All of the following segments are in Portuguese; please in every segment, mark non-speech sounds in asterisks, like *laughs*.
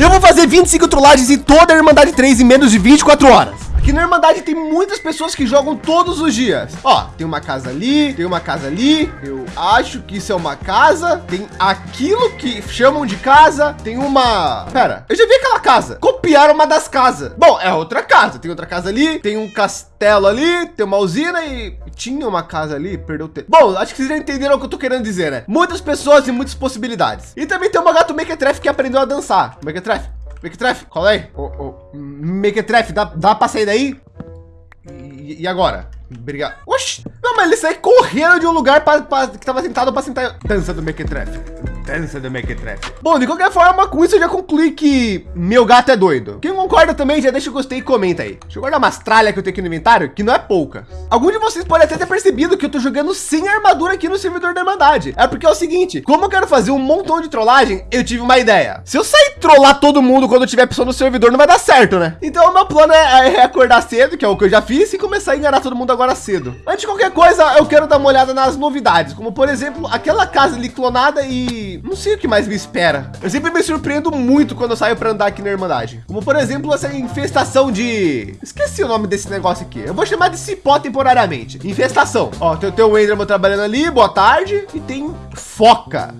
Eu vou fazer 25 trollagens em toda a Irmandade 3 em menos de 24 horas. Na Irmandade tem muitas pessoas que jogam todos os dias. Ó, tem uma casa ali, tem uma casa ali. Eu acho que isso é uma casa. Tem aquilo que chamam de casa. Tem uma... Pera, eu já vi aquela casa. Copiaram uma das casas. Bom, é outra casa. Tem outra casa ali, tem um castelo ali, tem uma usina e tinha uma casa ali, perdeu tempo. Bom, acho que vocês já entenderam o que eu tô querendo dizer, né? Muitas pessoas e muitas possibilidades. E também tem uma gato Mequetrefe que aprendeu a dançar. Mequetrefe, Mequetrefe, qual é? Ô, ô, Mequetrefe, dá, dá pra sair daí? E, e agora? Obrigado. Oxi! Não, mas ele sai correndo de um lugar pra, pra, que tava sentado para sentar. Dança do Mequetrefe. Dança do Mequetrefe. Bom, de qualquer forma, com isso eu já concluí que meu gato é doido. Quem concorda também, já deixa o gostei e comenta aí. Deixa eu guardar umas tralhas que eu tenho aqui no inventário, que não é pouca. Algum de vocês pode até ter percebido que eu tô jogando sem armadura aqui no servidor da Irmandade. É porque é o seguinte, como eu quero fazer um montão de trollagem, eu tive uma ideia. Se eu sair trollar todo mundo quando tiver pessoa no servidor, não vai dar certo, né? Então o meu plano é, é acordar cedo, que é o que eu já fiz, e começar a enganar todo mundo agora cedo. Antes de qualquer coisa, eu quero dar uma olhada nas novidades, como por exemplo, aquela casa ali clonada e não sei o que mais me espera. Eu sempre me surpreendo muito quando eu saio para andar aqui na Irmandade. Como por exemplo, essa infestação de... Esqueci o nome desse negócio aqui. Eu vou chamar de cipó temporariamente. Infestação. Ó, tem, tem o Enderman trabalhando ali, boa tarde. E tem foca.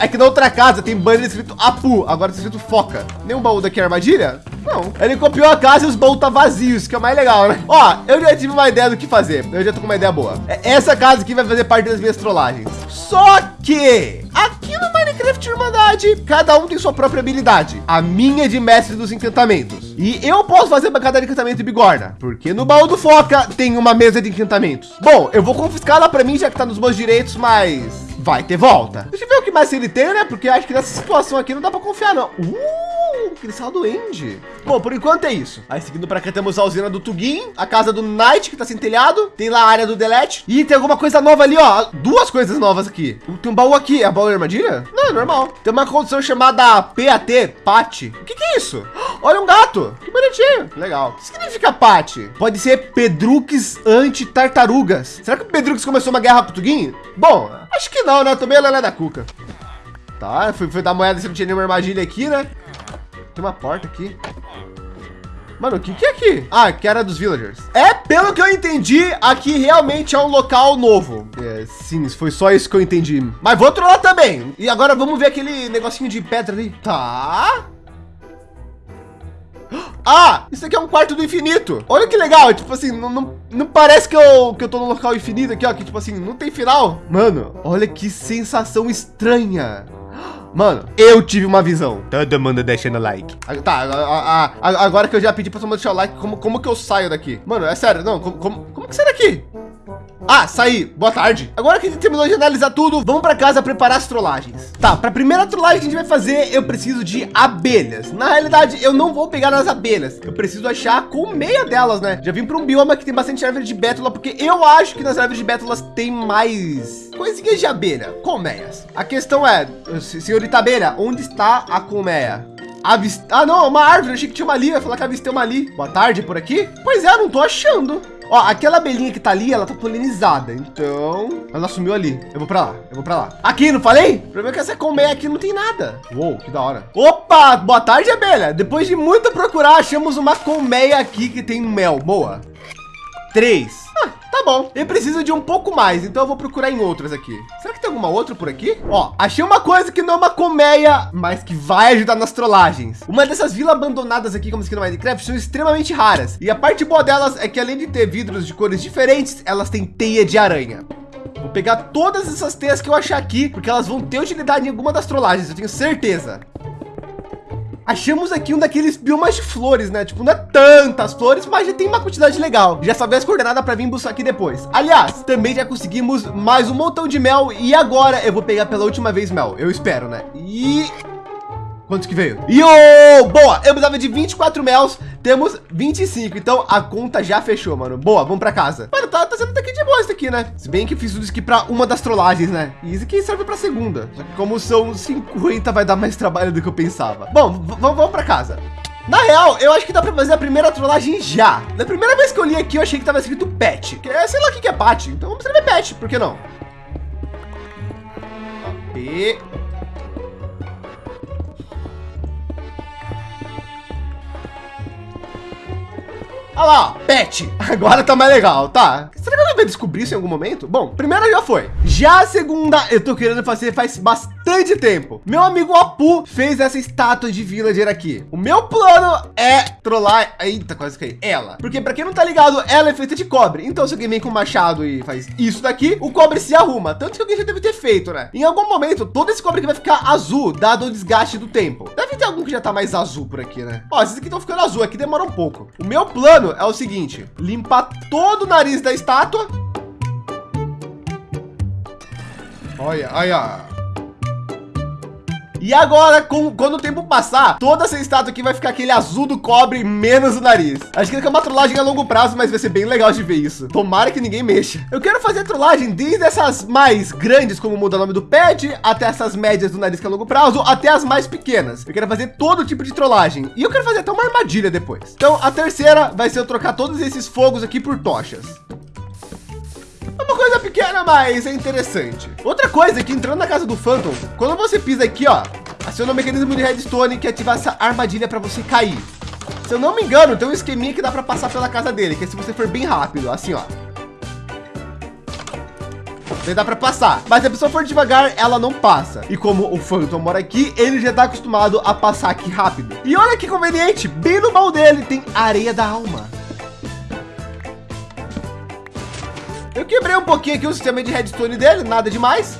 Aqui na outra casa tem banner escrito Apu, agora tá escrito foca. Nenhum baú daqui é armadilha? Não. Ele copiou a casa e os baús tá vazios, que é mais legal, né? Ó, eu já tive uma ideia do que fazer. Eu já tô com uma ideia boa. É, essa casa aqui vai fazer parte das minhas trollagens. Só que aqui no Minecraft Irmandade, cada um tem sua própria habilidade. A minha é de mestre dos encantamentos. E eu posso fazer bancada de encantamento e bigorna, porque no baú do Foca tem uma mesa de encantamentos. Bom, eu vou confiscar ela para mim, já que tá nos meus direitos, mas vai ter volta. Deixa eu ver o que mais ele tem, né? Porque acho que nessa situação aqui não dá para confiar, não. Uh, cristal do End. Bom, por enquanto é isso. Aí seguindo para cá temos a usina do Tugin, a casa do Knight que tá sem telhado, tem lá a área do Delete e tem alguma coisa nova ali, ó. Duas coisas novas aqui. Tem um baú aqui, é baú de armadilha? Não, é normal. Tem uma condição chamada PAT, PAT. O que, que é isso? *gasps* Olha um gato. Que bonitinho. Legal. O que significa PAT? Pode ser Pedrux anti-tartarugas. Será que o Pedrux começou uma guerra com o Tugin? Bom, acho que não, né? Eu tomei a lelé da cuca. Tá, fui, fui dar moeda se não tinha nenhuma armadilha aqui, né? Tem uma porta aqui. Mano, o que, que é aqui? Ah, que era dos villagers. É, pelo que eu entendi, aqui realmente é um local novo. É, sim, foi só isso que eu entendi. Mas vou trollar também. E agora vamos ver aquele negocinho de pedra ali. Tá. Ah, isso aqui é um quarto do infinito. Olha que legal. Tipo assim, não, não, não, parece que eu, que eu tô no local infinito aqui, ó. Que tipo assim, não tem final. Mano, olha que sensação estranha. Mano, eu tive uma visão. Todo mundo deixando like. Ah, tá, a, a, a, agora que eu já pedi pra todo mundo deixar o like, como, como que eu saio daqui? Mano, é sério, não, como, como, como que sai daqui? Ah, saí. Boa tarde. Agora que a gente terminou de analisar tudo, vamos para casa preparar as trollagens. Tá, para a primeira trollagem que a gente vai fazer, eu preciso de abelhas. Na realidade, eu não vou pegar nas abelhas. Eu preciso achar a colmeia delas, né? Já vim para um bioma que tem bastante árvore de bétula, porque eu acho que nas árvores de bétulas tem mais coisinhas de abelha, colmeias. A questão é, senhorita abelha, onde está a colmeia? Avist... Ah, não, uma árvore. Eu achei que tinha uma ali. Eu ia falar que avistei uma ali. Boa tarde por aqui. Pois é, não tô achando. Ó, aquela abelhinha que tá ali, ela tá polinizada. Então, ela sumiu ali. Eu vou para lá, eu vou para lá. Aqui, não falei? O problema é que essa colmeia aqui não tem nada. Uou, que da hora. Opa, boa tarde, abelha. Depois de muito procurar, achamos uma colmeia aqui que tem mel. Boa. Três. Tá bom, eu preciso de um pouco mais, então eu vou procurar em outras aqui. Será que tem alguma outra por aqui? Ó, achei uma coisa que não é uma colmeia, mas que vai ajudar nas trollagens. Uma dessas vilas abandonadas aqui, como aqui no Minecraft, são extremamente raras. E a parte boa delas é que além de ter vidros de cores diferentes, elas têm teia de aranha. Vou pegar todas essas teias que eu achar aqui, porque elas vão ter utilidade em alguma das trollagens, eu tenho certeza. Achamos aqui um daqueles biomas de flores, né? Tipo, não é tantas flores, mas já tem uma quantidade legal. Já sabia as coordenadas para vir buscar aqui depois. Aliás, também já conseguimos mais um montão de mel e agora eu vou pegar pela última vez mel. Eu espero, né? E Quantos que veio? Yo! Boa! Eu precisava de 24 mels, temos 25. Então a conta já fechou, mano. Boa, vamos para casa. Mano, tá, tá sendo daqui de boa isso aqui, né? Se bem que fiz tudo isso aqui para uma das trollagens, né? E isso aqui serve para segunda. Só que como são 50, vai dar mais trabalho do que eu pensava. Bom, vamos para casa. Na real, eu acho que dá para fazer a primeira trollagem já. Na primeira vez que eu li aqui, eu achei que tava escrito pet. Que é, sei lá o que é pat. Então vamos escrever pet, por que não? P Olha lá, pet. *laughs* Agora tá mais legal, tá? Será que eu vai descobrir isso em algum momento? Bom, primeira já foi. Já a segunda, eu tô querendo fazer faz bastante tempo. Meu amigo Apu fez essa estátua de villager aqui. O meu plano é trollar. Eita, quase que ela. Porque para quem não tá ligado, ela é feita de cobre. Então, se alguém vem com machado e faz isso daqui, o cobre se arruma. Tanto que alguém já deve ter feito, né? Em algum momento, todo esse cobre aqui vai ficar azul, dado o desgaste do tempo. Deve ter algum que já tá mais azul por aqui, né? Ó, esses aqui estão ficando azul aqui, demora um pouco. O meu plano é o seguinte: limpar todo o nariz da estátua. Olha, olha. E agora, com, quando o tempo passar, toda essa estátua aqui vai ficar aquele azul do cobre, menos o nariz. Acho que é uma trollagem a longo prazo, mas vai ser bem legal de ver isso. Tomara que ninguém mexa. Eu quero fazer trollagem desde essas mais grandes, como muda o nome do pet, até essas médias do nariz que é a longo prazo, até as mais pequenas. Eu quero fazer todo tipo de trollagem. E eu quero fazer até uma armadilha depois. Então, a terceira vai ser eu trocar todos esses fogos aqui por tochas. É uma coisa pequena, mas é interessante. Outra coisa é que entrando na casa do Phantom, quando você pisa aqui, ó, aciona o mecanismo de redstone que ativa essa armadilha para você cair. Se eu não me engano, tem um esqueminha que dá para passar pela casa dele, que é se você for bem rápido, assim, ó. Daí dá para passar, mas se a pessoa for devagar, ela não passa. E como o Phantom mora aqui, ele já está acostumado a passar aqui rápido. E olha que conveniente, bem no baú dele tem areia da alma. Eu quebrei um pouquinho aqui o sistema de redstone dele, nada demais.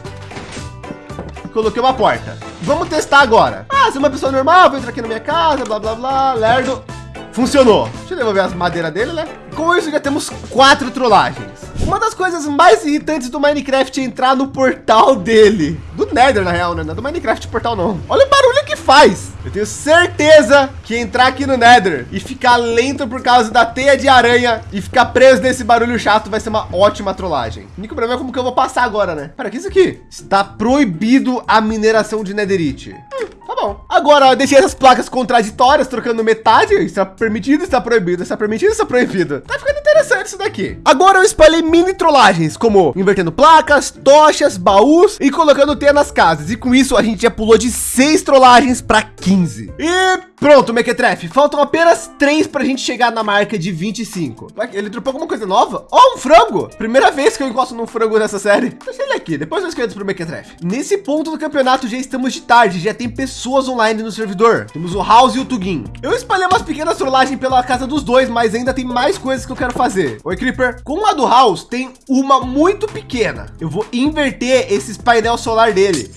Coloquei uma porta. Vamos testar agora. Ah, se uma pessoa normal, vou entrar aqui na minha casa, blá, blá, blá, lerdo. Funcionou. Deixa eu devolver as madeiras dele, né? Com isso já temos quatro trollagens. Uma das coisas mais irritantes do Minecraft é entrar no portal dele. Do Nether, na real, né? Não é do Minecraft portal, não. Olha o barulho que faz. Eu tenho certeza que entrar aqui no Nether e ficar lento por causa da teia de aranha e ficar preso nesse barulho chato vai ser uma ótima trollagem. O único problema é como que eu vou passar agora, né? Para que isso aqui? Está proibido a mineração de Netherite. Hum, tá bom. Agora eu deixei essas placas contraditórias trocando metade. Está permitido, está proibido, está permitido, está proibido. Tá ficando interessante isso daqui. Agora eu espalhei mini trollagens, como invertendo placas, tochas, baús e colocando teia nas casas. E com isso a gente já pulou de seis trollagens para 15. E pronto, Mequetrefe. Faltam apenas três para a gente chegar na marca de 25. Ele dropou alguma coisa nova? Oh, um frango. Primeira vez que eu encosto num frango nessa série. Deixa ele aqui, depois eu esqueço pro Mequetrefe. Nesse ponto do campeonato já estamos de tarde, já tem pessoas online no servidor. Temos o House e o Tugin. Eu espalhei umas pequenas trollagens pela casa dos dois, mas ainda tem mais coisas que eu quero fazer. Oi, Creeper. Com a do House, tem uma muito pequena. Eu vou inverter esses painel solar dele.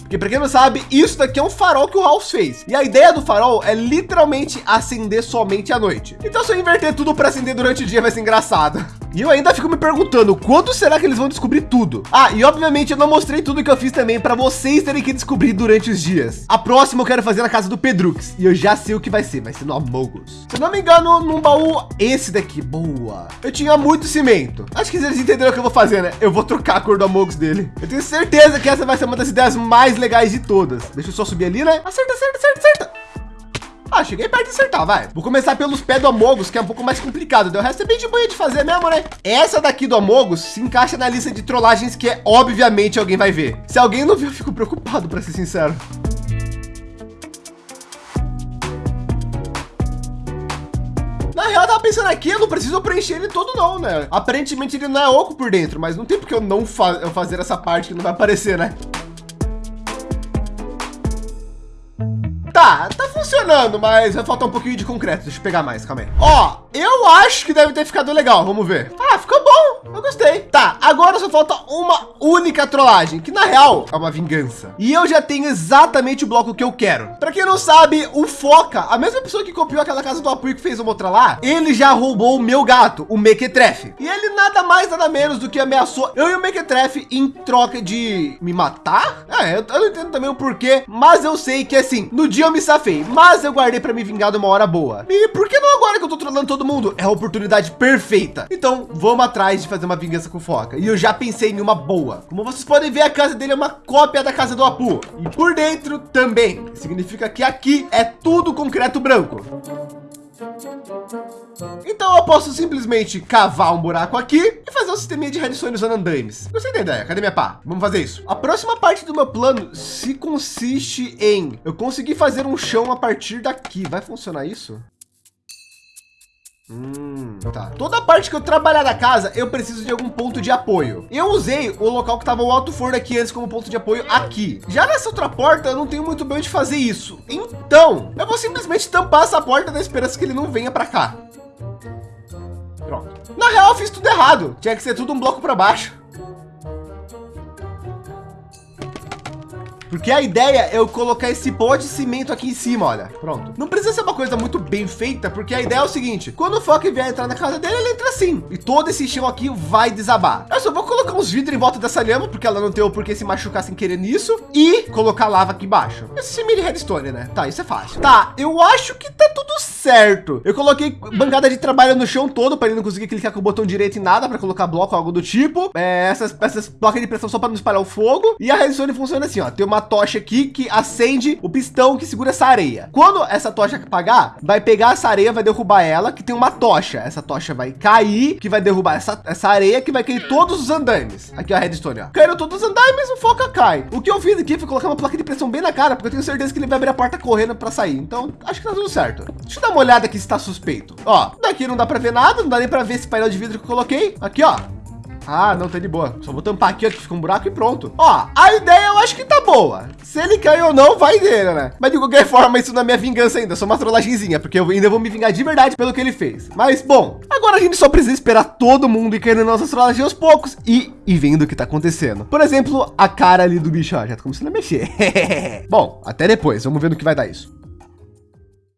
Porque para quem não sabe, isso daqui é um farol que o House fez. E a ideia do farol é literalmente acender somente à noite. Então se eu inverter tudo para acender durante o dia vai ser engraçado. *laughs* E eu ainda fico me perguntando quando será que eles vão descobrir tudo? Ah, e obviamente eu não mostrei tudo que eu fiz também para vocês terem que descobrir durante os dias. A próxima eu quero fazer na casa do Pedrux e eu já sei o que vai ser, vai ser no Amogus. Se não me engano, num baú esse daqui, boa. Eu tinha muito cimento. Acho que eles entenderam o que eu vou fazer, né? Eu vou trocar a cor do Amogus dele. Eu tenho certeza que essa vai ser uma das ideias mais legais de todas. Deixa eu só subir ali, né? Acerta, acerta, acerta, acerta. Ah, cheguei perto de acertar, vai. Vou começar pelos pés do Amogus, que é um pouco mais complicado. O resto é bem de boa de fazer mesmo, né? Essa daqui do Amogus se encaixa na lista de trollagens que é, obviamente alguém vai ver. Se alguém não viu, eu fico preocupado, para ser sincero. Na real, eu tava pensando aqui, eu não preciso preencher ele todo não, né? Aparentemente ele não é oco por dentro, mas não tem porque eu não fa eu fazer essa parte que não vai aparecer, né? Tá, tá funcionando, mas vai faltar um pouquinho de concreto. Deixa eu pegar mais, calma aí. Ó, eu acho que deve ter ficado legal. Vamos ver. Ah, ficou bom. Eu gostei. Tá, agora só falta uma única trollagem, que na real é uma vingança. E eu já tenho exatamente o bloco que eu quero. Para quem não sabe, o Foca, a mesma pessoa que copiou aquela casa do apoio que fez uma outra lá, ele já roubou o meu gato, o Mequetrefe. E ele nada mais, nada menos do que ameaçou eu e o Mequetrefe em troca de me matar? É, eu, eu não entendo também o porquê, mas eu sei que assim, no dia eu me safei, mas eu guardei para me vingar de uma hora boa. E por que não agora que eu tô trollando todo mundo? É a oportunidade perfeita. Então vamos atrás de fazer uma vingança com foca. E eu já pensei em uma boa. Como vocês podem ver, a casa dele é uma cópia da casa do Apu. E por dentro também. Significa que aqui é tudo concreto branco. Então eu posso simplesmente cavar um buraco aqui e fazer um sistema de redstone usando andames. Gostei da ideia. Cadê minha pá? Vamos fazer isso. A próxima parte do meu plano se consiste em eu conseguir fazer um chão a partir daqui. Vai funcionar isso? Hum, tá. Toda parte que eu trabalhar da casa, eu preciso de algum ponto de apoio. Eu usei o local que estava o alto forno aqui antes como ponto de apoio aqui. Já nessa outra porta, eu não tenho muito bem onde fazer isso. Então, eu vou simplesmente tampar essa porta na esperança que ele não venha para cá. Pronto. Na real, eu fiz tudo errado. Tinha que ser tudo um bloco para baixo. Porque a ideia é eu colocar esse pó de cimento aqui em cima, olha. Pronto. Não precisa ser uma coisa muito bem feita, porque a ideia é o seguinte. Quando o Fock vier entrar na casa dele, ele entra assim. E todo esse chão aqui vai desabar. Eu só vou colocar uns vidros em volta dessa lhama, porque ela não tem o porquê se machucar sem querer nisso. E colocar lava aqui embaixo. Esse mini redstone, né? Tá, isso é fácil. Tá, eu acho que tá tudo certo. Eu coloquei bancada de trabalho no chão todo, para ele não conseguir clicar com o botão direito em nada, para colocar bloco, algo do tipo. É, essas, essas placas de pressão só para não espalhar o fogo. E a redstone funciona assim, ó. Tem uma uma tocha aqui que acende o pistão que segura essa areia. Quando essa tocha apagar, vai pegar essa areia, vai derrubar ela, que tem uma tocha. Essa tocha vai cair, que vai derrubar essa, essa areia, que vai cair todos os andames. Aqui a redstone, ó. Caíram todos os andames, o foca cai. O que eu fiz aqui foi colocar uma placa de pressão bem na cara, porque eu tenho certeza que ele vai abrir a porta correndo para sair. Então, acho que tá tudo certo. Deixa eu dar uma olhada aqui se está suspeito. Ó, daqui não dá para ver nada, não dá nem para ver esse painel de vidro que eu coloquei. Aqui, ó. Ah, não, tá de boa. Só vou tampar aqui, ó, que fica um buraco e pronto. Ó, a ideia eu acho que tá boa. Se ele cair ou não, vai dele, né? Mas de qualquer forma, isso não é minha vingança ainda. Só uma trollagemzinha, porque eu ainda vou me vingar de verdade pelo que ele fez. Mas, bom, agora a gente só precisa esperar todo mundo ir caindo nossas trollagens aos poucos e, e vendo o que tá acontecendo. Por exemplo, a cara ali do bicho, ó, já tá começando a mexer. *laughs* bom, até depois. Vamos ver no que vai dar isso.